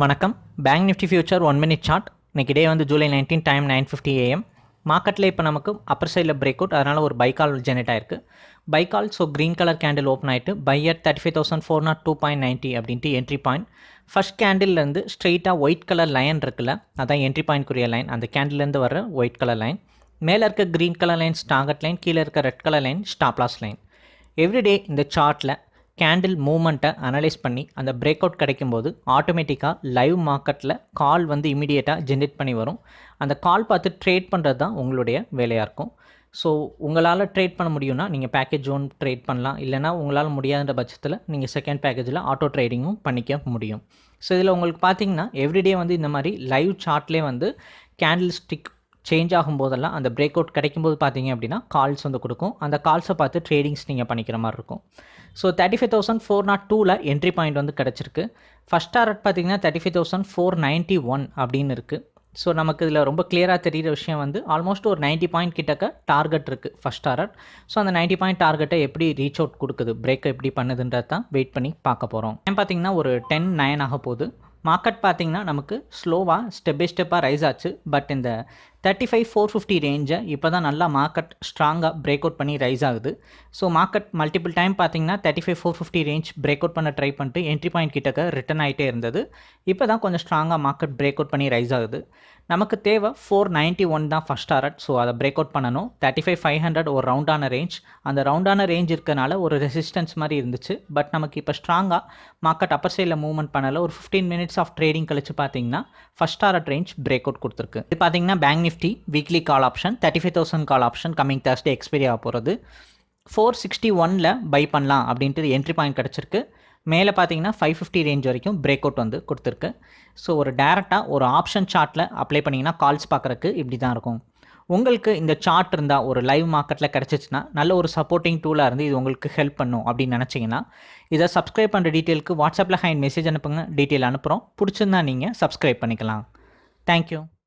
வணக்கம். Bank Nifty future one minute chart இன்றைக்கி day வந்து July nineteen time nine fifty A மார்க்கெட்டில் இப்போ நமக்கு அப்பர் சைடில் பிரேக் அவுட் அதனால் ஒரு பைக்கால் ஜெனரேட் ஆயிருக்கு. Buy call so green colour candle open ஆகிட்டு by at thirty five thousand four nought two point ninety அப்படின்ட்டு என்ட்ரி பாயிண்ட் ஃபஸ்ட் கேண்டில்லேருந்து ஸ்ட்ரெயிட்டாக ஒயிட் கலர் லைன் இருக்குல்ல அதான் என்ட்ரி பாயிண்ட்க்குரிய லைன் அந்த கேண்டில்லேருந்து வர ஒயிட் கலர் லைன் மேலே இருக்க க்ரீன் கலர் லைன் ஸ்டாங்கட் லைன் கீழே இருக்க red colour line stop loss line everyday இந்த சார்ட்டில் கேண்டில் மூமெண்ட்டை அனலைஸ் பண்ணி அந்த பிரேக் அவுட் கிடைக்கும்போது ஆட்டோமேட்டிக்காக லைவ் மார்க்கெட்டில் கால் வந்து இமீடியட்டாக ஜென்ரேட் பண்ணி வரும். அந்த கால் பார்த்து ட்ரேட் பண்ணுறது தான் உங்களுடைய வேலையாக இருக்கும். ஸோ உங்களால் ட்ரேட் பண்ண முடியும்னா நீங்கள் பேக்கேஜ் ஒன் ட்ரேட் பண்ணலாம். இல்லைனா உங்களால் முடியாத பட்சத்தில் நீங்கள் செகண்ட் பேக்கேஜில் ஆட்டோ ட்ரேடிங்கும் பண்ணிக்க முடியும். ஸோ இதில் உங்களுக்கு பார்த்தீங்கன்னா எவ்ரிடே வந்து இந்த மாதிரி லைவ் சார்ட்லேயே வந்து கேண்டில் ஸ்டிக் சேஞ்ச் ஆகும்போதெல்லாம் அந்த பிரேக் அவுட் கிடைக்கும்போது பார்த்தீங்க அப்படின்னா கால்ஸ் வந்து கொடுக்கும். அந்த கால்ஸை பார்த்து ட்ரேடிங்ஸ் நீங்கள் பண்ணிக்கிற மாதிரி இருக்கும். So thirty five thousand four nought டூவில் என்ட்ரி பாயிண்ட் வந்து கிடச்சிருக்கு. ஃபஸ்ட் டாரட் பார்த்தீங்கன்னா thirty five thousand four ninety one அப்படின்னு இருக்குது ஸோ நமக்கு இதில் ரொம்ப கிளியராக தெரிகிற விஷயம் வந்து ஆல்மோஸ்ட் ஒரு நைன்ட்டி பாயிண்ட் கிட்டக்க டார்கெட் இருக்குது ஃபஸ்ட் டாரட் ஸோ அந்த நைன்ட்டி பாயிண்ட் டார்கெட்டை எப்படி ரீச் அவுட் கொடுக்குது? பிரேக் எப்படி பண்ணுதுன்றது தான் வெயிட் பண்ணி பார்க்க போகிறோம் ஏன் பார்த்தீங்கன்னா ஒரு டென் நைன் ஆக போகுது. மார்க்கெட் பார்த்திங்கன்னா நமக்கு ஸ்லோவாக ஸ்டெப் பை ஸ்டெப்பாக ரைஸ் ஆச்சு. பட் இந்த தேர்ட்டி ஃபைவ் ஃபோர் ஃபிஃப்டி ரேஞ்சை இப்போ தான் நல்லா மார்க்கெட் ஸ்ட்ராங்காக பிரேக் அவுட் பண்ணி ரைஸ் ஆகுது. ஸோ மார்க்கெட் மல்டிபிள் டைம் பார்த்தீங்கன்னா thirty five four fifty range break out பண்ண ட்ரை பண்ணிட்டு என்ட்ரி பாயிண்ட் கிட்டக்க ரிட்டன் ஆகிட்டே இருந்தது. இப்போ தான் கொஞ்சம் ஸ்ட்ராங்காக மார்க்கெட் பிரேக் அவுட் பண்ணி ரைஸ் ஆகுது. நமக்கு தேவை ஃபோர் நைன்ட்டி ஒன் தான் ஃபஸ்ட் டாரட் ஸோ அதை பிரேக் அவுட் பண்ணணும். தேர்ட்டி ஃபைவ் ஃபைவ் ஹண்ட்ரட் ஒரு ரவுண்டான ரேஞ்ச் அந்த ரவுண்டான ரேஞ்ச் இருக்கனால ஒரு ரெசிஸ்டன்ஸ் மாதிரி இருந்துச்சு. பட் நமக்கு இப்போ ஸ்ட்ராங்காக மார்க்கெட் அப்பர் சைடில் மூவ்மெண்ட் பண்ணல. ஒரு ஃபிஃப்டீன் மினிட்ஸ் ஆஃப் ட்ரேடிங் கழிச்சு பார்த்தீங்கன்னா first target range break out கொடுத்துருக்கு. இது பார்த்தீங்கன்னா bank Nifty weekly call option thirty five thousand call option coming Thursday expiry ஆக போகிறது ஃபோர் சிக்ஸ்டி ஒனில் பை பண்ணலாம் அப்படின்ட்டு என்ட்ரி பாயிண்ட் கிடச்சிருக்கு. மேலே பார்த்தீங்கன்னா ஃபைவ் ஃபிஃப்டி ரேஞ்ச் வரைக்கும் பிரேக் அவுட் வந்து கொடுத்துருக்கு. ஸோ ஒரு டேரெக்டாக ஒரு ஆப்ஷன் சார்ட்டில் அப்ளை பண்ணிங்கன்னா கால்ஸ் பார்க்குறக்கு இப்படி தான் இருக்கும். உங்களுக்கு இந்த சார்ட் இருந்தால் ஒரு லைவ் மார்க்கெட்டில் கிடச்சிச்சின்னா நல்ல ஒரு சப்போர்ட்டிங் டூலாக இருந்து இது உங்களுக்கு ஹெல்ப் பண்ணும் அப்படின்னு நினச்சிங்கன்னா இதை சப்ஸ்கிரைப் பண்ணுற டீட்டெயிலுக்கு வாட்ஸ்அப்பில் ஹைண்ட் மெசேஜ் அனுப்புங்க டீட்டெயில் அனுப்புகிறோம் பிடிச்சிருந்தா நீங்கள் சப்ஸ்கிரைப் பண்ணிக்கலாம். தேங்க்யூ